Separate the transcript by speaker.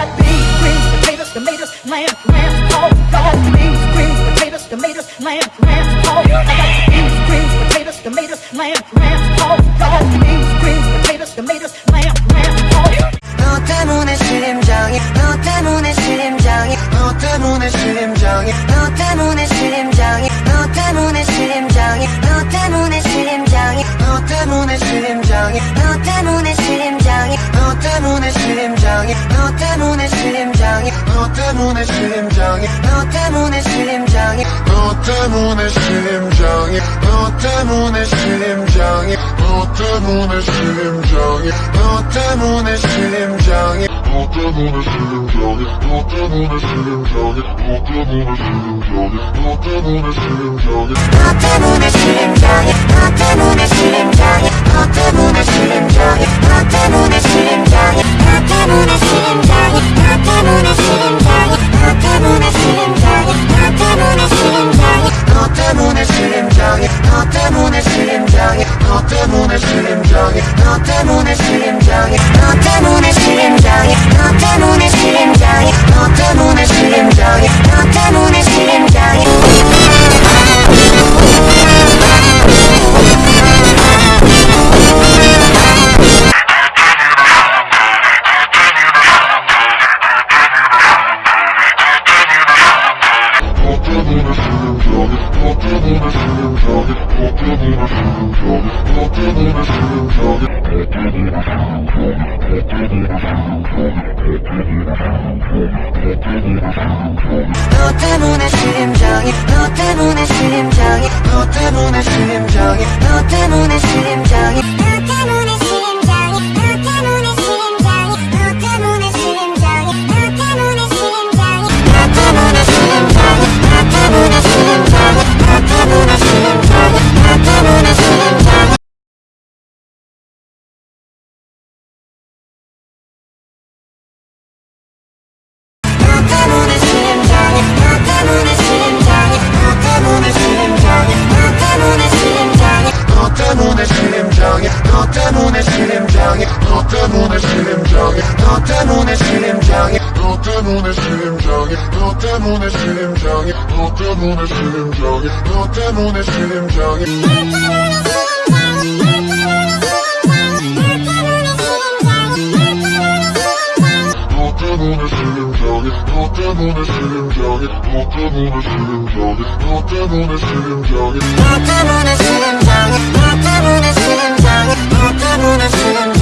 Speaker 1: got beans, greens, potatoes, tomatoes, lamb, lamb, pork. I got beans, greens, potatoes, tomatoes, lamb, lamb, pork. I got beans, greens, potatoes, tomatoes, lamb, lamb, pork. I got beans, greens, potatoes, tomatoes, lamb, lamb, pork.
Speaker 2: 너 때문에 심장이 너 때문에 심장이 너 때문에 심장이 너 때문에 심장이 너 때문에 심장이 너 때문에 심장이 너 때문에 심장이 너 때문에 심장이 너 때문에 심장이 너 때문에 심장이 너 때문에 심장이 너 때문에 심장이 너 때문에 심장이 너 때문에 심장이 너 때문에 심장이 너 때문에 심장이 너 때문에 심장이 너 때문에 심장이 너 때문에 심장이 너 때문에 심장이 너 때문에 심장이 너 때문에 심장이 너 때문에 심장이 너 때문에 심장이 너 때문에 심장이 너 때문에 심장이 너 때문에 심장이 너 때문에 심장이 때문에 심장이 너 때문에 심장이 너 때문에 심장이 너 때문에 심장이 너 때문에 심장이 너 때문에 심장이 너 때문에 심장이 때문에 심장이 너 때문에 심장이 너 때문에 심장이 너 때문에 심장이 너 때문에 심장이 너 때문에 심장이 I'm gonna shoot